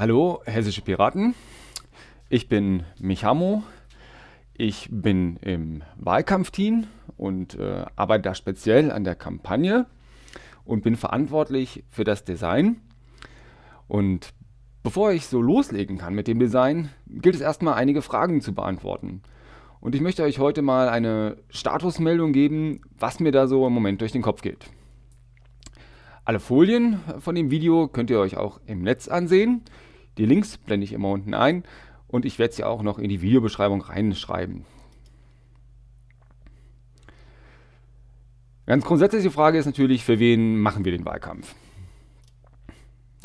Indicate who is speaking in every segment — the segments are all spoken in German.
Speaker 1: Hallo, hessische Piraten. Ich bin Michamo. Ich bin im Wahlkampfteam und äh, arbeite da speziell an der Kampagne und bin verantwortlich für das Design. Und bevor ich so loslegen kann mit dem Design, gilt es erstmal einige Fragen zu beantworten. Und ich möchte euch heute mal eine Statusmeldung geben, was mir da so im Moment durch den Kopf geht. Alle Folien von dem Video könnt ihr euch auch im Netz ansehen. Die Links blende ich immer unten ein und ich werde sie auch noch in die Videobeschreibung reinschreiben. Ganz grundsätzliche Frage ist natürlich, für wen machen wir den Wahlkampf?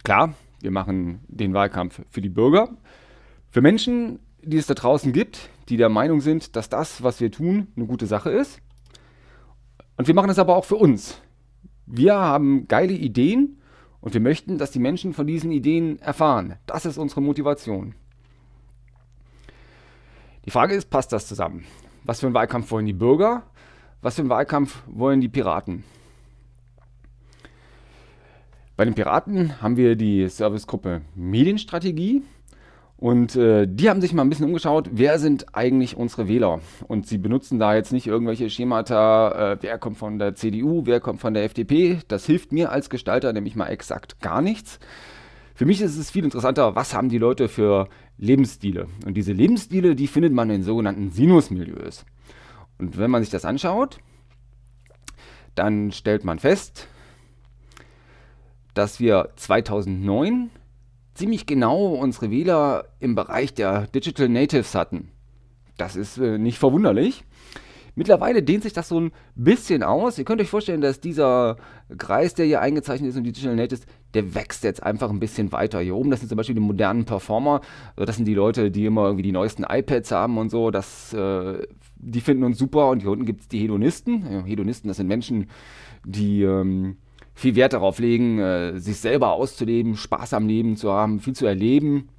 Speaker 1: Klar, wir machen den Wahlkampf für die Bürger, für Menschen, die es da draußen gibt, die der Meinung sind, dass das, was wir tun, eine gute Sache ist. Und wir machen es aber auch für uns. Wir haben geile Ideen und wir möchten, dass die Menschen von diesen Ideen erfahren. Das ist unsere Motivation. Die Frage ist, passt das zusammen? Was für einen Wahlkampf wollen die Bürger? Was für einen Wahlkampf wollen die Piraten? Bei den Piraten haben wir die Servicegruppe Medienstrategie. Und äh, die haben sich mal ein bisschen umgeschaut, wer sind eigentlich unsere Wähler? Und sie benutzen da jetzt nicht irgendwelche Schemata, äh, wer kommt von der CDU, wer kommt von der FDP. Das hilft mir als Gestalter nämlich mal exakt gar nichts. Für mich ist es viel interessanter, was haben die Leute für Lebensstile? Und diese Lebensstile, die findet man in sogenannten Sinusmilieus. Und wenn man sich das anschaut, dann stellt man fest, dass wir 2009 ziemlich genau unsere Wähler im Bereich der Digital Natives hatten. Das ist äh, nicht verwunderlich. Mittlerweile dehnt sich das so ein bisschen aus. Ihr könnt euch vorstellen, dass dieser Kreis, der hier eingezeichnet ist und die Digital Natives, der wächst jetzt einfach ein bisschen weiter. Hier oben, das sind zum Beispiel die modernen Performer. Also das sind die Leute, die immer irgendwie die neuesten iPads haben und so. Das, äh, die finden uns super. Und hier unten gibt es die Hedonisten. Hedonisten, das sind Menschen, die ähm, viel Wert darauf legen, äh, sich selber auszuleben, Spaß am Leben zu haben, viel zu erleben.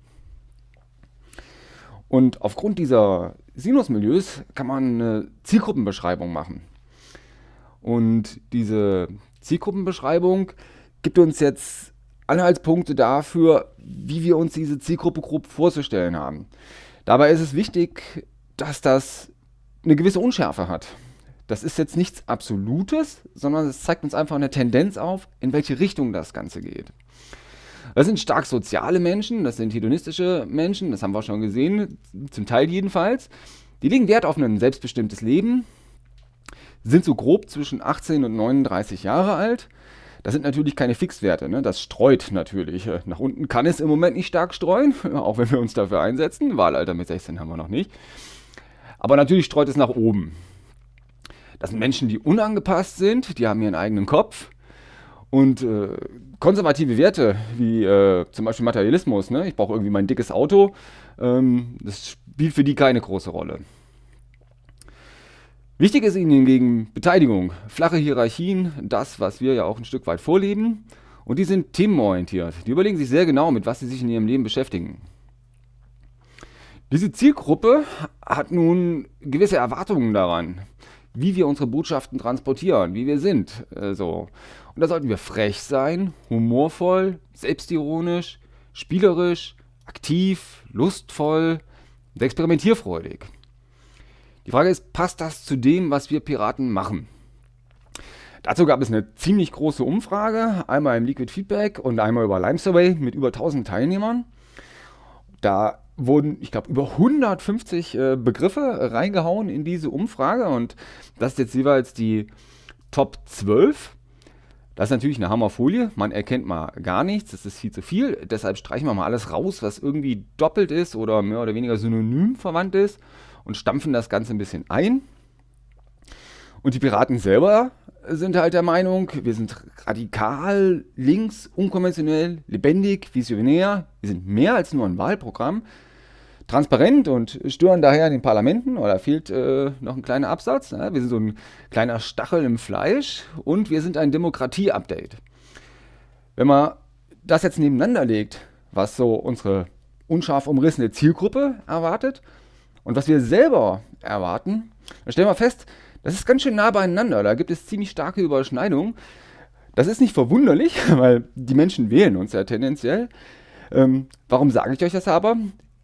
Speaker 1: Und aufgrund dieser Sinusmilieus kann man eine Zielgruppenbeschreibung machen. Und diese Zielgruppenbeschreibung gibt uns jetzt Anhaltspunkte dafür, wie wir uns diese Zielgruppe grob vorzustellen haben. Dabei ist es wichtig, dass das eine gewisse Unschärfe hat. Das ist jetzt nichts Absolutes, sondern es zeigt uns einfach eine Tendenz auf, in welche Richtung das Ganze geht. Das sind stark soziale Menschen, das sind hedonistische Menschen, das haben wir schon gesehen, zum Teil jedenfalls. Die legen Wert auf ein selbstbestimmtes Leben, sind so grob zwischen 18 und 39 Jahre alt. Das sind natürlich keine Fixwerte, ne? das streut natürlich. Nach unten kann es im Moment nicht stark streuen, auch wenn wir uns dafür einsetzen. Wahlalter mit 16 haben wir noch nicht. Aber natürlich streut es nach oben. Das sind Menschen, die unangepasst sind, die haben ihren eigenen Kopf. Und äh, konservative Werte, wie äh, zum Beispiel Materialismus, ne? ich brauche irgendwie mein dickes Auto, ähm, das spielt für die keine große Rolle. Wichtig ist ihnen hingegen Beteiligung, flache Hierarchien, das, was wir ja auch ein Stück weit vorleben. Und die sind themenorientiert. Die überlegen sich sehr genau, mit was sie sich in ihrem Leben beschäftigen. Diese Zielgruppe hat nun gewisse Erwartungen daran wie wir unsere Botschaften transportieren, wie wir sind. Äh, so. Und da sollten wir frech sein, humorvoll, selbstironisch, spielerisch, aktiv, lustvoll und experimentierfreudig. Die Frage ist, passt das zu dem, was wir Piraten machen? Dazu gab es eine ziemlich große Umfrage, einmal im Liquid Feedback und einmal über Lime Survey mit über 1000 Teilnehmern. Da wurden, ich glaube, über 150 äh, Begriffe reingehauen in diese Umfrage und das ist jetzt jeweils die Top 12. Das ist natürlich eine Hammerfolie, man erkennt mal gar nichts, das ist viel zu viel, deshalb streichen wir mal alles raus, was irgendwie doppelt ist oder mehr oder weniger synonym verwandt ist und stampfen das Ganze ein bisschen ein. Und die Piraten selber sind halt der Meinung, wir sind radikal, links, unkonventionell, lebendig, visionär. Wir sind mehr als nur ein Wahlprogramm. Transparent und stören daher den Parlamenten, oder fehlt äh, noch ein kleiner Absatz. Ne? Wir sind so ein kleiner Stachel im Fleisch und wir sind ein Demokratie-Update. Wenn man das jetzt nebeneinander legt, was so unsere unscharf umrissene Zielgruppe erwartet und was wir selber erwarten, dann stellen wir fest, das ist ganz schön nah beieinander. Da gibt es ziemlich starke Überschneidungen. Das ist nicht verwunderlich, weil die Menschen wählen uns ja tendenziell. Ähm, warum sage ich euch das aber?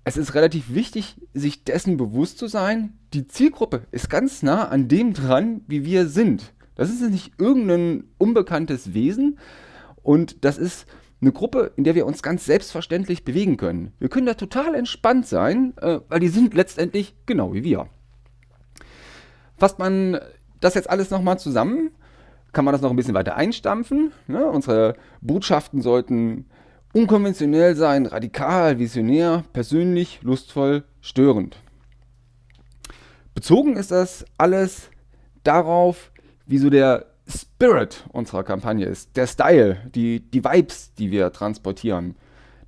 Speaker 1: Es ist relativ wichtig, sich dessen bewusst zu sein, die Zielgruppe ist ganz nah an dem dran, wie wir sind. Das ist nicht irgendein unbekanntes Wesen und das ist eine Gruppe, in der wir uns ganz selbstverständlich bewegen können. Wir können da total entspannt sein, äh, weil die sind letztendlich genau wie wir. Fasst man das jetzt alles nochmal zusammen, kann man das noch ein bisschen weiter einstampfen. Ne? Unsere Botschaften sollten unkonventionell sein, radikal, visionär, persönlich, lustvoll, störend. Bezogen ist das alles darauf, wie so der Spirit unserer Kampagne ist, der Style, die, die Vibes, die wir transportieren.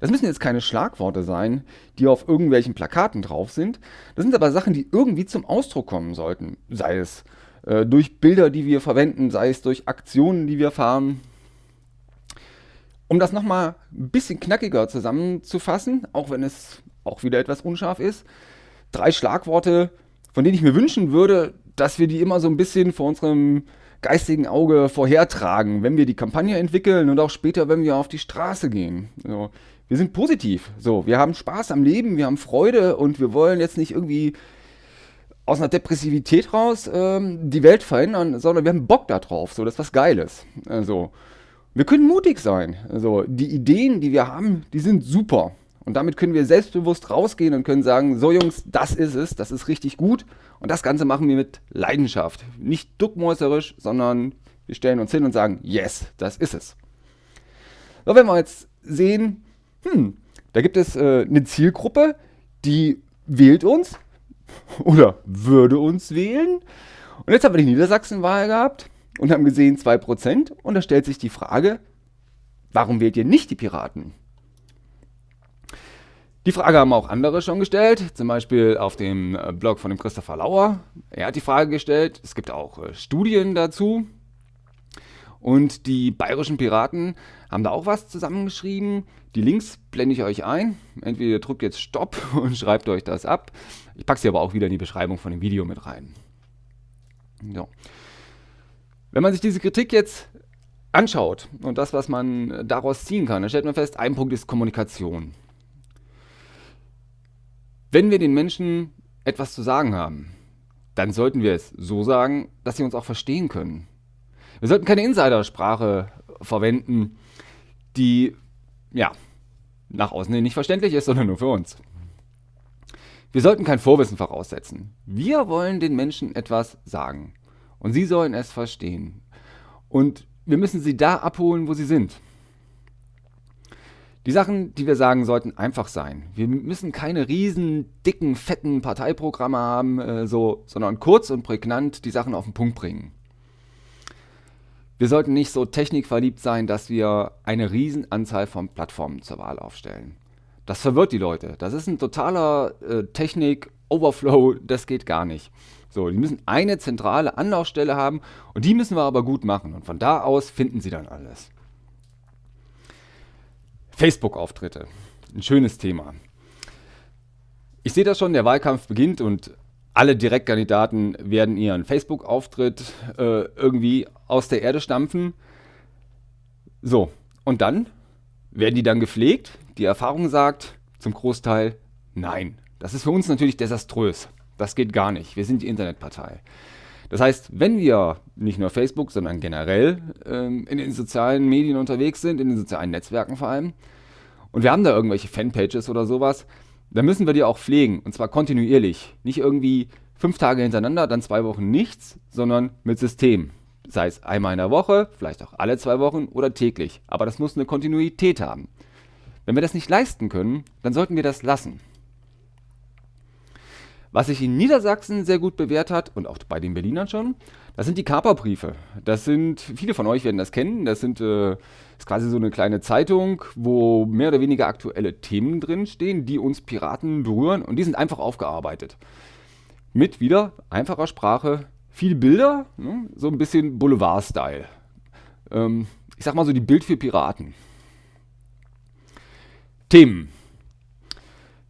Speaker 1: Das müssen jetzt keine Schlagworte sein, die auf irgendwelchen Plakaten drauf sind. Das sind aber Sachen, die irgendwie zum Ausdruck kommen sollten. Sei es äh, durch Bilder, die wir verwenden, sei es durch Aktionen, die wir fahren. Um das nochmal ein bisschen knackiger zusammenzufassen, auch wenn es auch wieder etwas unscharf ist, drei Schlagworte, von denen ich mir wünschen würde, dass wir die immer so ein bisschen vor unserem geistigen Auge vorhertragen, wenn wir die Kampagne entwickeln und auch später, wenn wir auf die Straße gehen. So, wir sind positiv. So, wir haben Spaß am Leben, wir haben Freude und wir wollen jetzt nicht irgendwie aus einer Depressivität raus ähm, die Welt verändern, sondern wir haben Bock darauf. So, das ist was Geiles. Also, wir können mutig sein. Also, die Ideen, die wir haben, die sind super. Und damit können wir selbstbewusst rausgehen und können sagen, so Jungs, das ist es, das ist richtig gut. Und das Ganze machen wir mit Leidenschaft. Nicht duckmäuserisch, sondern wir stellen uns hin und sagen, yes, das ist es. So, wenn wir jetzt sehen, hm, da gibt es äh, eine Zielgruppe, die wählt uns oder würde uns wählen. Und jetzt haben wir die Niedersachsen-Wahl gehabt und haben gesehen 2%. Und da stellt sich die Frage, warum wählt ihr nicht die Piraten? Die Frage haben auch andere schon gestellt, zum Beispiel auf dem äh, Blog von dem Christopher Lauer. Er hat die Frage gestellt, es gibt auch äh, Studien dazu. Und die bayerischen Piraten haben da auch was zusammengeschrieben. Die Links blende ich euch ein. Entweder drückt jetzt Stopp und schreibt euch das ab. Ich packe sie aber auch wieder in die Beschreibung von dem Video mit rein. So. Wenn man sich diese Kritik jetzt anschaut und das, was man daraus ziehen kann, dann stellt man fest, ein Punkt ist Kommunikation. Wenn wir den Menschen etwas zu sagen haben, dann sollten wir es so sagen, dass sie uns auch verstehen können. Wir sollten keine Insidersprache verwenden, die ja nach außen hin nicht verständlich ist, sondern nur für uns. Wir sollten kein Vorwissen voraussetzen. Wir wollen den Menschen etwas sagen und sie sollen es verstehen. Und wir müssen sie da abholen, wo sie sind. Die Sachen, die wir sagen, sollten einfach sein. Wir müssen keine riesen, dicken, fetten Parteiprogramme haben, äh, so, sondern kurz und prägnant die Sachen auf den Punkt bringen. Wir sollten nicht so technikverliebt sein, dass wir eine riesen Anzahl von Plattformen zur Wahl aufstellen. Das verwirrt die Leute. Das ist ein totaler äh, Technik-Overflow, das geht gar nicht. So, die müssen eine zentrale Anlaufstelle haben und die müssen wir aber gut machen. Und von da aus finden sie dann alles. Facebook-Auftritte. Ein schönes Thema. Ich sehe das schon, der Wahlkampf beginnt und alle Direktkandidaten werden ihren Facebook-Auftritt äh, irgendwie aus der Erde stampfen. So, und dann werden die dann gepflegt. Die Erfahrung sagt zum Großteil nein. Das ist für uns natürlich desaströs. Das geht gar nicht. Wir sind die Internetpartei. Das heißt, wenn wir nicht nur Facebook, sondern generell ähm, in den sozialen Medien unterwegs sind, in den sozialen Netzwerken vor allem, und wir haben da irgendwelche Fanpages oder sowas, dann müssen wir die auch pflegen. Und zwar kontinuierlich. Nicht irgendwie fünf Tage hintereinander, dann zwei Wochen nichts, sondern mit System. Sei es einmal in der Woche, vielleicht auch alle zwei Wochen oder täglich. Aber das muss eine Kontinuität haben. Wenn wir das nicht leisten können, dann sollten wir das lassen. Was sich in Niedersachsen sehr gut bewährt hat und auch bei den Berlinern schon, das sind die Kaperbriefe. Das sind, viele von euch werden das kennen, das sind äh, ist quasi so eine kleine Zeitung, wo mehr oder weniger aktuelle Themen drinstehen, die uns Piraten berühren und die sind einfach aufgearbeitet. Mit wieder einfacher Sprache, viel Bilder, ne, so ein bisschen Boulevard-Style. Ähm, ich sag mal so die Bild für Piraten. Themen.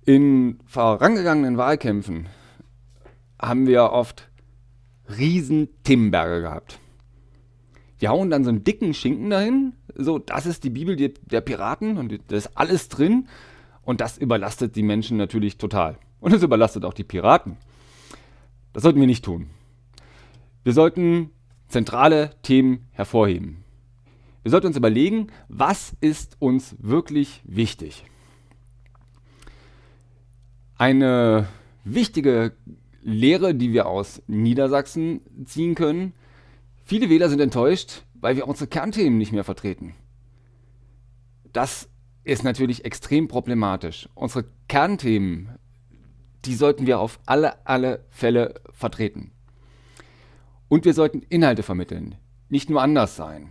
Speaker 1: In vorangegangenen Wahlkämpfen haben wir oft riesen Themenberge gehabt. Die hauen dann so einen dicken Schinken dahin, So, das ist die Bibel der Piraten und da ist alles drin. Und das überlastet die Menschen natürlich total. Und es überlastet auch die Piraten. Das sollten wir nicht tun. Wir sollten zentrale Themen hervorheben. Wir sollten uns überlegen, was ist uns wirklich wichtig. Eine wichtige Lehre, die wir aus Niedersachsen ziehen können, viele Wähler sind enttäuscht, weil wir unsere Kernthemen nicht mehr vertreten. Das ist natürlich extrem problematisch. Unsere Kernthemen, die sollten wir auf alle, alle Fälle vertreten. Und wir sollten Inhalte vermitteln, nicht nur anders sein.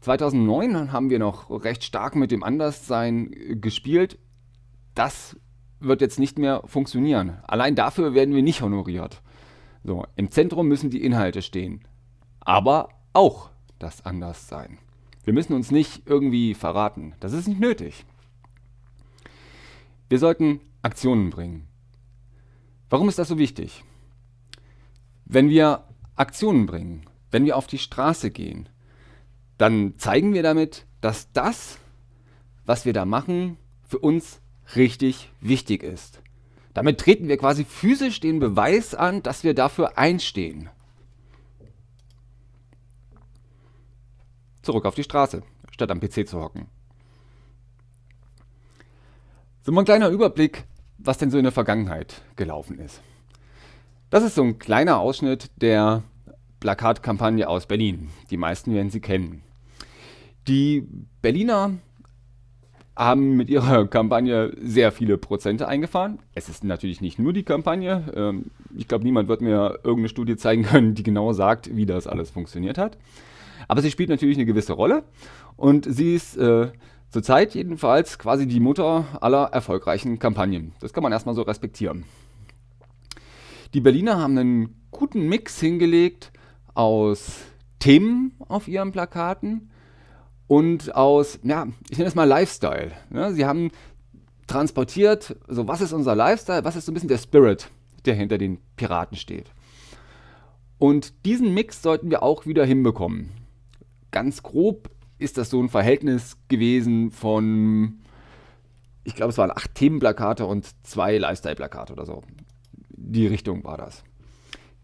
Speaker 1: 2009 haben wir noch recht stark mit dem Anderssein gespielt. Das wird jetzt nicht mehr funktionieren. Allein dafür werden wir nicht honoriert. So, Im Zentrum müssen die Inhalte stehen. Aber auch das Anderssein. Wir müssen uns nicht irgendwie verraten. Das ist nicht nötig. Wir sollten Aktionen bringen. Warum ist das so wichtig? Wenn wir Aktionen bringen, wenn wir auf die Straße gehen, dann zeigen wir damit, dass das, was wir da machen, für uns richtig wichtig ist. Damit treten wir quasi physisch den Beweis an, dass wir dafür einstehen. Zurück auf die Straße, statt am PC zu hocken. So mal ein kleiner Überblick, was denn so in der Vergangenheit gelaufen ist. Das ist so ein kleiner Ausschnitt der Plakatkampagne aus Berlin. Die meisten werden sie kennen. Die Berliner haben mit ihrer Kampagne sehr viele Prozente eingefahren. Es ist natürlich nicht nur die Kampagne. Ähm, ich glaube, niemand wird mir irgendeine Studie zeigen können, die genau sagt, wie das alles funktioniert hat. Aber sie spielt natürlich eine gewisse Rolle und sie ist äh, zurzeit jedenfalls quasi die Mutter aller erfolgreichen Kampagnen. Das kann man erstmal so respektieren. Die Berliner haben einen guten Mix hingelegt aus Themen auf ihren Plakaten, und aus, ja, ich nenne es mal Lifestyle. Ne? Sie haben transportiert, so was ist unser Lifestyle, was ist so ein bisschen der Spirit, der hinter den Piraten steht. Und diesen Mix sollten wir auch wieder hinbekommen. Ganz grob ist das so ein Verhältnis gewesen von, ich glaube, es waren acht Themenplakate und zwei Lifestyle-Plakate oder so. Die Richtung war das.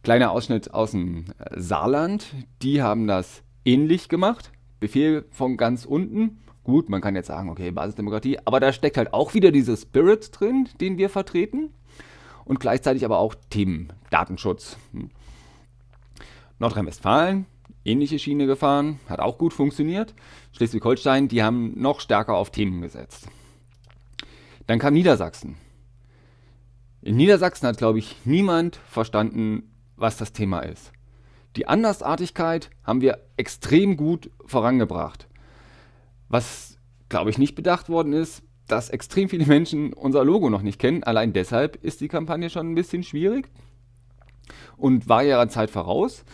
Speaker 1: Kleiner Ausschnitt aus dem Saarland. Die haben das ähnlich gemacht. Befehl von ganz unten. Gut, man kann jetzt sagen, okay, Basisdemokratie, aber da steckt halt auch wieder dieser Spirit drin, den wir vertreten. Und gleichzeitig aber auch Themen, Datenschutz. Hm. Nordrhein-Westfalen, ähnliche Schiene gefahren, hat auch gut funktioniert. Schleswig-Holstein, die haben noch stärker auf Themen gesetzt. Dann kam Niedersachsen. In Niedersachsen hat, glaube ich, niemand verstanden, was das Thema ist. Die Andersartigkeit haben wir extrem gut vorangebracht. Was, glaube ich, nicht bedacht worden ist, dass extrem viele Menschen unser Logo noch nicht kennen. Allein deshalb ist die Kampagne schon ein bisschen schwierig und war ihrer Zeit voraus.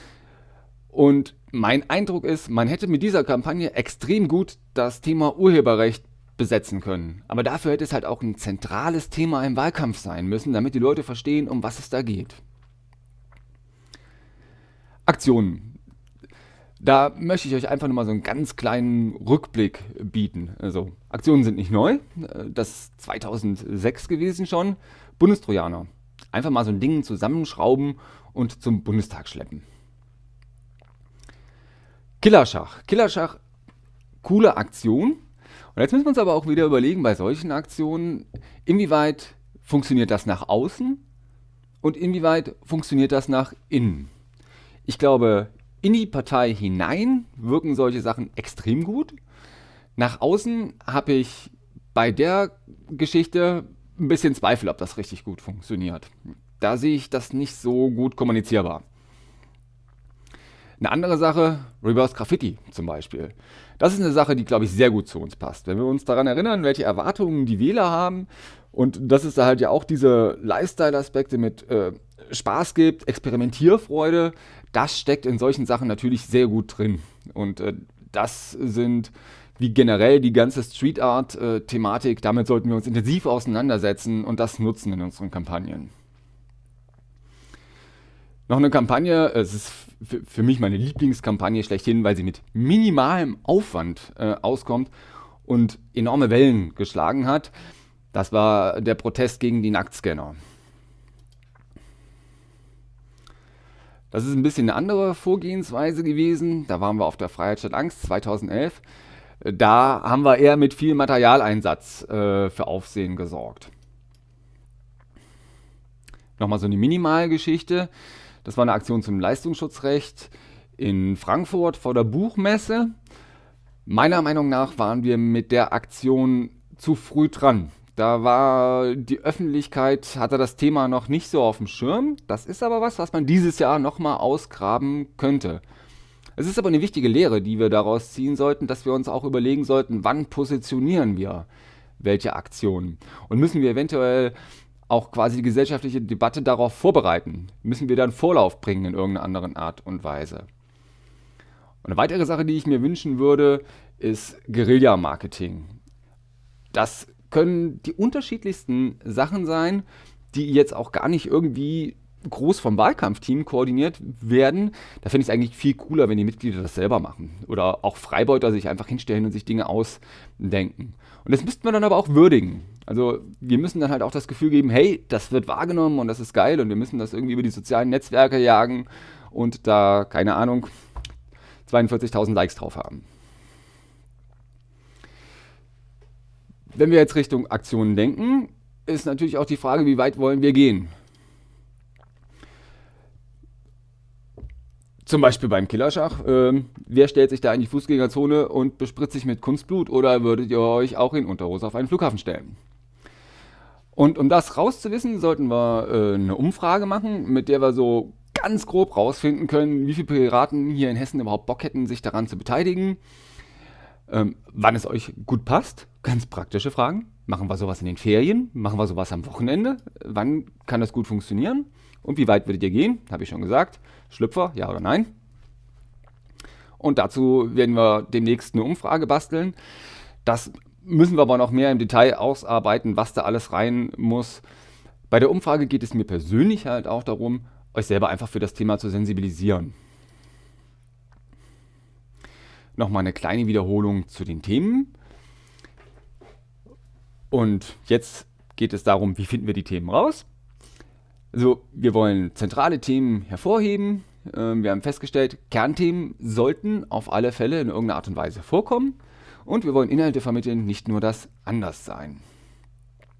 Speaker 1: Und mein Eindruck ist, man hätte mit dieser Kampagne extrem gut das Thema Urheberrecht besetzen können. Aber dafür hätte es halt auch ein zentrales Thema im Wahlkampf sein müssen, damit die Leute verstehen, um was es da geht. Aktionen. Da möchte ich euch einfach nur mal so einen ganz kleinen Rückblick bieten. Also, Aktionen sind nicht neu. Das ist 2006 gewesen schon. Bundestrojaner. Einfach mal so ein Ding zusammenschrauben und zum Bundestag schleppen. Killerschach. Killerschach, coole Aktion. Und jetzt müssen wir uns aber auch wieder überlegen, bei solchen Aktionen, inwieweit funktioniert das nach außen und inwieweit funktioniert das nach innen. Ich glaube, in die Partei hinein wirken solche Sachen extrem gut. Nach außen habe ich bei der Geschichte ein bisschen Zweifel, ob das richtig gut funktioniert. Da sehe ich das nicht so gut kommunizierbar. Eine andere Sache, Reverse Graffiti zum Beispiel. Das ist eine Sache, die, glaube ich, sehr gut zu uns passt. Wenn wir uns daran erinnern, welche Erwartungen die Wähler haben, und das ist da halt ja auch diese Lifestyle-Aspekte mit äh, Spaß gibt, Experimentierfreude, das steckt in solchen Sachen natürlich sehr gut drin. Und äh, das sind wie generell die ganze Street Art-Thematik, äh, damit sollten wir uns intensiv auseinandersetzen und das nutzen in unseren Kampagnen. Noch eine Kampagne, es ist für mich meine Lieblingskampagne schlechthin, weil sie mit minimalem Aufwand äh, auskommt und enorme Wellen geschlagen hat. Das war der Protest gegen die Nacktscanner. Das ist ein bisschen eine andere Vorgehensweise gewesen. Da waren wir auf der Freiheit statt Angst 2011. Da haben wir eher mit viel Materialeinsatz äh, für Aufsehen gesorgt. Nochmal so eine Minimalgeschichte. Das war eine Aktion zum Leistungsschutzrecht in Frankfurt vor der Buchmesse. Meiner Meinung nach waren wir mit der Aktion zu früh dran. Da war die Öffentlichkeit, hatte das Thema noch nicht so auf dem Schirm. Das ist aber was, was man dieses Jahr nochmal ausgraben könnte. Es ist aber eine wichtige Lehre, die wir daraus ziehen sollten, dass wir uns auch überlegen sollten, wann positionieren wir welche Aktionen. Und müssen wir eventuell auch quasi die gesellschaftliche Debatte darauf vorbereiten? Müssen wir dann Vorlauf bringen in irgendeiner anderen Art und Weise? Und eine weitere Sache, die ich mir wünschen würde, ist Guerilla-Marketing. Das können die unterschiedlichsten Sachen sein, die jetzt auch gar nicht irgendwie groß vom Wahlkampfteam koordiniert werden. Da finde ich es eigentlich viel cooler, wenn die Mitglieder das selber machen. Oder auch Freibeuter sich einfach hinstellen und sich Dinge ausdenken. Und das müssten wir dann aber auch würdigen. Also wir müssen dann halt auch das Gefühl geben, hey, das wird wahrgenommen und das ist geil und wir müssen das irgendwie über die sozialen Netzwerke jagen und da, keine Ahnung, 42.000 Likes drauf haben. Wenn wir jetzt Richtung Aktionen denken, ist natürlich auch die Frage, wie weit wollen wir gehen? Zum Beispiel beim Killerschach. Ähm, wer stellt sich da in die Fußgängerzone und bespritzt sich mit Kunstblut oder würdet ihr euch auch in Unterhose auf einen Flughafen stellen? Und um das rauszuwissen, sollten wir äh, eine Umfrage machen, mit der wir so ganz grob rausfinden können, wie viele Piraten hier in Hessen überhaupt Bock hätten, sich daran zu beteiligen ähm, wann es euch gut passt. Ganz praktische Fragen. Machen wir sowas in den Ferien? Machen wir sowas am Wochenende? Wann kann das gut funktionieren? Und wie weit würdet ihr gehen? Habe ich schon gesagt. Schlüpfer, ja oder nein? Und dazu werden wir demnächst eine Umfrage basteln. Das müssen wir aber noch mehr im Detail ausarbeiten, was da alles rein muss. Bei der Umfrage geht es mir persönlich halt auch darum, euch selber einfach für das Thema zu sensibilisieren nochmal eine kleine Wiederholung zu den Themen. Und jetzt geht es darum, wie finden wir die Themen raus. Also wir wollen zentrale Themen hervorheben. Ähm, wir haben festgestellt, Kernthemen sollten auf alle Fälle in irgendeiner Art und Weise vorkommen. Und wir wollen Inhalte vermitteln, nicht nur das Anderssein.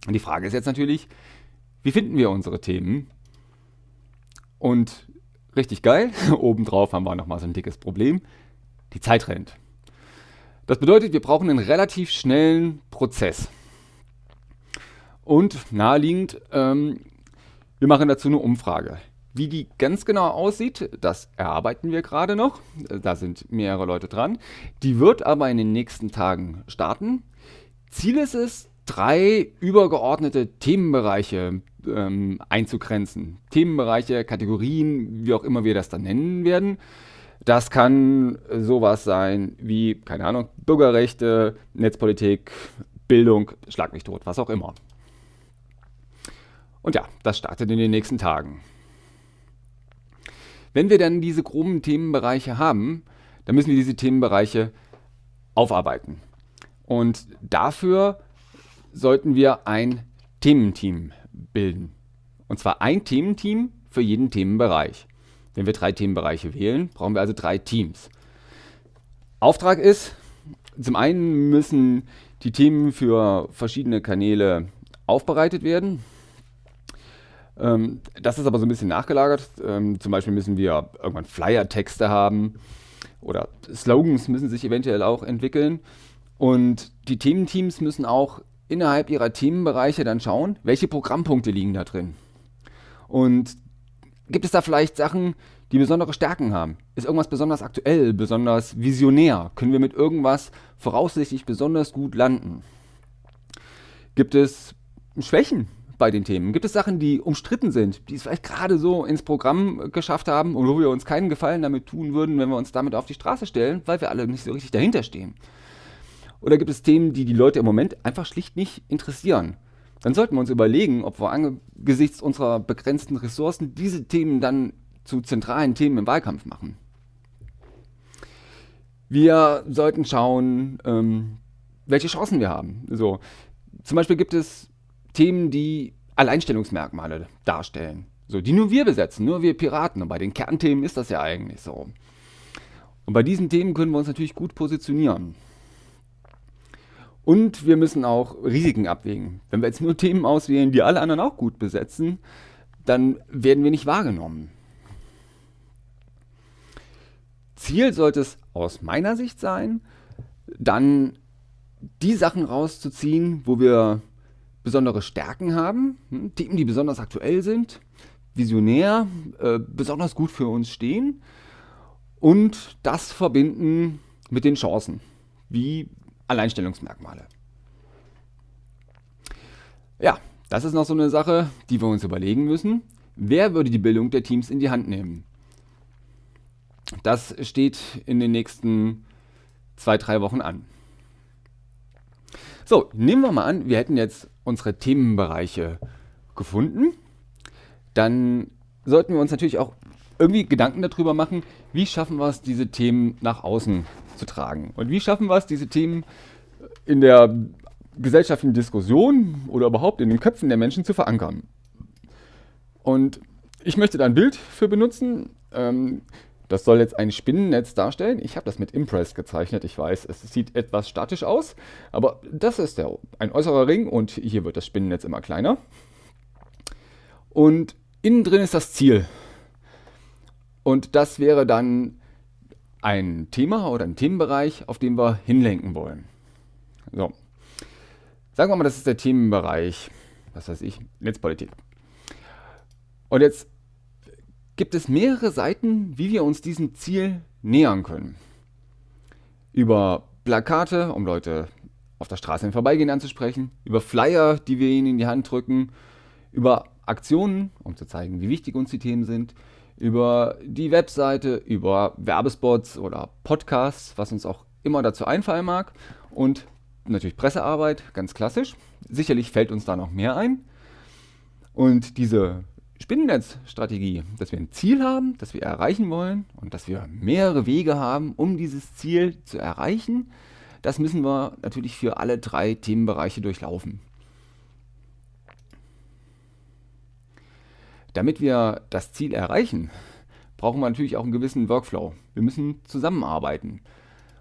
Speaker 1: Und die Frage ist jetzt natürlich, wie finden wir unsere Themen? Und richtig geil, obendrauf haben wir nochmal so ein dickes Problem die Zeit rennt. Das bedeutet, wir brauchen einen relativ schnellen Prozess. Und naheliegend, ähm, wir machen dazu eine Umfrage. Wie die ganz genau aussieht, das erarbeiten wir gerade noch. Da sind mehrere Leute dran. Die wird aber in den nächsten Tagen starten. Ziel ist es, drei übergeordnete Themenbereiche ähm, einzugrenzen. Themenbereiche, Kategorien, wie auch immer wir das dann nennen werden. Das kann sowas sein wie, keine Ahnung, Bürgerrechte, Netzpolitik, Bildung, Schlag mich tot, was auch immer. Und ja, das startet in den nächsten Tagen. Wenn wir dann diese groben Themenbereiche haben, dann müssen wir diese Themenbereiche aufarbeiten. Und dafür sollten wir ein Thementeam bilden. Und zwar ein Thementeam für jeden Themenbereich. Wenn wir drei Themenbereiche wählen, brauchen wir also drei Teams. Auftrag ist, zum einen müssen die Themen für verschiedene Kanäle aufbereitet werden. Ähm, das ist aber so ein bisschen nachgelagert. Ähm, zum Beispiel müssen wir irgendwann Flyer-Texte haben oder Slogans müssen sich eventuell auch entwickeln. Und die Thementeams müssen auch innerhalb ihrer Themenbereiche dann schauen, welche Programmpunkte liegen da drin. Und Gibt es da vielleicht Sachen, die besondere Stärken haben? Ist irgendwas besonders aktuell, besonders visionär? Können wir mit irgendwas voraussichtlich besonders gut landen? Gibt es Schwächen bei den Themen? Gibt es Sachen, die umstritten sind, die es vielleicht gerade so ins Programm geschafft haben und wo wir uns keinen Gefallen damit tun würden, wenn wir uns damit auf die Straße stellen, weil wir alle nicht so richtig dahinter stehen? Oder gibt es Themen, die die Leute im Moment einfach schlicht nicht interessieren? dann sollten wir uns überlegen, ob wir angesichts unserer begrenzten Ressourcen diese Themen dann zu zentralen Themen im Wahlkampf machen. Wir sollten schauen, ähm, welche Chancen wir haben. So, zum Beispiel gibt es Themen, die Alleinstellungsmerkmale darstellen. So, die nur wir besetzen, nur wir Piraten. Und bei den Kernthemen ist das ja eigentlich so. Und bei diesen Themen können wir uns natürlich gut positionieren. Und wir müssen auch Risiken abwägen. Wenn wir jetzt nur Themen auswählen, die alle anderen auch gut besetzen, dann werden wir nicht wahrgenommen. Ziel sollte es aus meiner Sicht sein, dann die Sachen rauszuziehen, wo wir besondere Stärken haben, hm, Themen, die besonders aktuell sind, visionär, äh, besonders gut für uns stehen und das verbinden mit den Chancen, wie Alleinstellungsmerkmale. Ja, das ist noch so eine Sache, die wir uns überlegen müssen. Wer würde die Bildung der Teams in die Hand nehmen? Das steht in den nächsten zwei, drei Wochen an. So, nehmen wir mal an, wir hätten jetzt unsere Themenbereiche gefunden. Dann sollten wir uns natürlich auch irgendwie Gedanken darüber machen, wie schaffen wir es, diese Themen nach außen zu tragen. Und wie schaffen wir es, diese Themen in der gesellschaftlichen Diskussion oder überhaupt in den Köpfen der Menschen zu verankern. Und ich möchte da ein Bild für benutzen. Ähm, das soll jetzt ein Spinnennetz darstellen. Ich habe das mit Impress gezeichnet. Ich weiß, es sieht etwas statisch aus, aber das ist der, ein äußerer Ring und hier wird das Spinnennetz immer kleiner. Und innen drin ist das Ziel. Und das wäre dann ein Thema oder ein Themenbereich, auf den wir hinlenken wollen. So. Sagen wir mal, das ist der Themenbereich, was weiß ich, Netzpolitik. Und jetzt gibt es mehrere Seiten, wie wir uns diesem Ziel nähern können. Über Plakate, um Leute auf der Straße im Vorbeigehen anzusprechen, über Flyer, die wir ihnen in die Hand drücken, über Aktionen, um zu zeigen, wie wichtig uns die Themen sind, über die Webseite, über Werbespots oder Podcasts, was uns auch immer dazu einfallen mag und natürlich Pressearbeit, ganz klassisch. Sicherlich fällt uns da noch mehr ein. Und diese Spinnennetzstrategie, dass wir ein Ziel haben, das wir erreichen wollen und dass wir mehrere Wege haben, um dieses Ziel zu erreichen, das müssen wir natürlich für alle drei Themenbereiche durchlaufen. Damit wir das Ziel erreichen, brauchen wir natürlich auch einen gewissen Workflow. Wir müssen zusammenarbeiten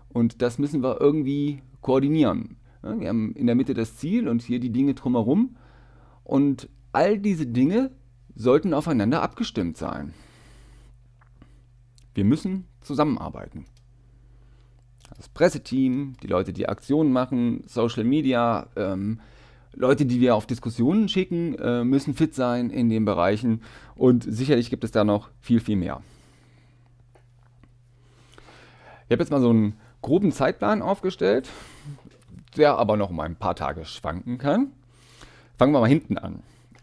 Speaker 1: und das müssen wir irgendwie koordinieren. Wir haben in der Mitte das Ziel und hier die Dinge drumherum und all diese Dinge sollten aufeinander abgestimmt sein. Wir müssen zusammenarbeiten. Das Presseteam, die Leute, die Aktionen machen, Social Media, ähm, Leute, die wir auf Diskussionen schicken, äh, müssen fit sein in den Bereichen und sicherlich gibt es da noch viel, viel mehr. Ich habe jetzt mal so einen groben Zeitplan aufgestellt, der aber noch um ein paar Tage schwanken kann. Fangen wir mal hinten an.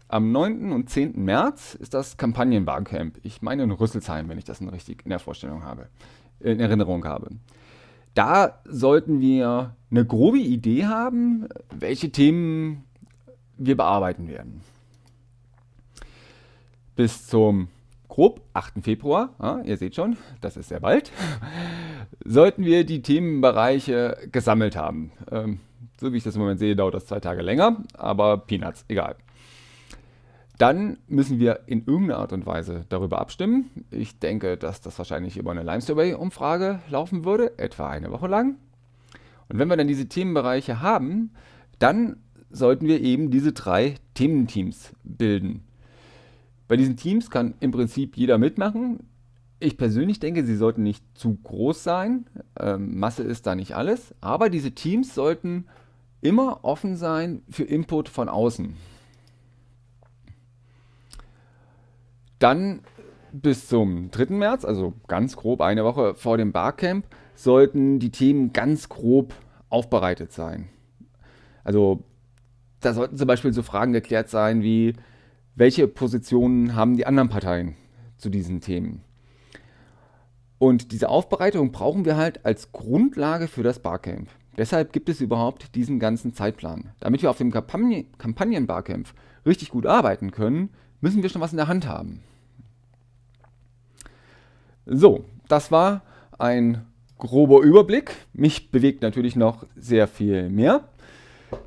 Speaker 1: Am 9. und 10. März ist das Kampagnenbarcamp. Ich meine in Rüsselsheim, wenn ich das richtig in der Vorstellung habe, in Erinnerung habe. Da sollten wir eine grobe Idee haben, welche Themen wir bearbeiten werden. Bis zum grob 8. Februar, ja, ihr seht schon, das ist sehr bald, sollten wir die Themenbereiche gesammelt haben. Ähm, so wie ich das im Moment sehe, dauert das zwei Tage länger, aber Peanuts, egal. Dann müssen wir in irgendeiner Art und Weise darüber abstimmen. Ich denke, dass das wahrscheinlich über eine Lime Survey-Umfrage laufen würde, etwa eine Woche lang. Und wenn wir dann diese Themenbereiche haben, dann sollten wir eben diese drei Thementeams bilden. Bei diesen Teams kann im Prinzip jeder mitmachen. Ich persönlich denke, sie sollten nicht zu groß sein. Ähm, Masse ist da nicht alles. Aber diese Teams sollten immer offen sein für Input von außen. Dann bis zum 3. März, also ganz grob eine Woche vor dem Barcamp, sollten die Themen ganz grob aufbereitet sein. Also da sollten zum Beispiel so Fragen geklärt sein wie, welche Positionen haben die anderen Parteien zu diesen Themen? Und diese Aufbereitung brauchen wir halt als Grundlage für das Barcamp. Deshalb gibt es überhaupt diesen ganzen Zeitplan. Damit wir auf dem Kampagnen-Barcamp richtig gut arbeiten können, müssen wir schon was in der Hand haben. So, das war ein grober Überblick. Mich bewegt natürlich noch sehr viel mehr.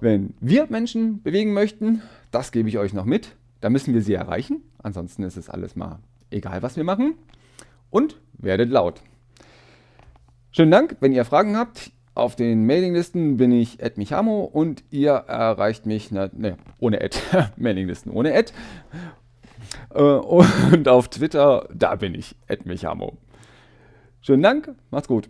Speaker 1: Wenn wir Menschen bewegen möchten, das gebe ich euch noch mit. Da müssen wir sie erreichen. Ansonsten ist es alles mal egal, was wir machen. Und werdet laut. Schönen Dank, wenn ihr Fragen habt. Auf den Mailinglisten bin ich Michamo und ihr erreicht mich, ne, ne ohne Ad, Mailinglisten ohne Ad. Äh, und auf Twitter, da bin ich Michamo. Schönen Dank, macht's gut.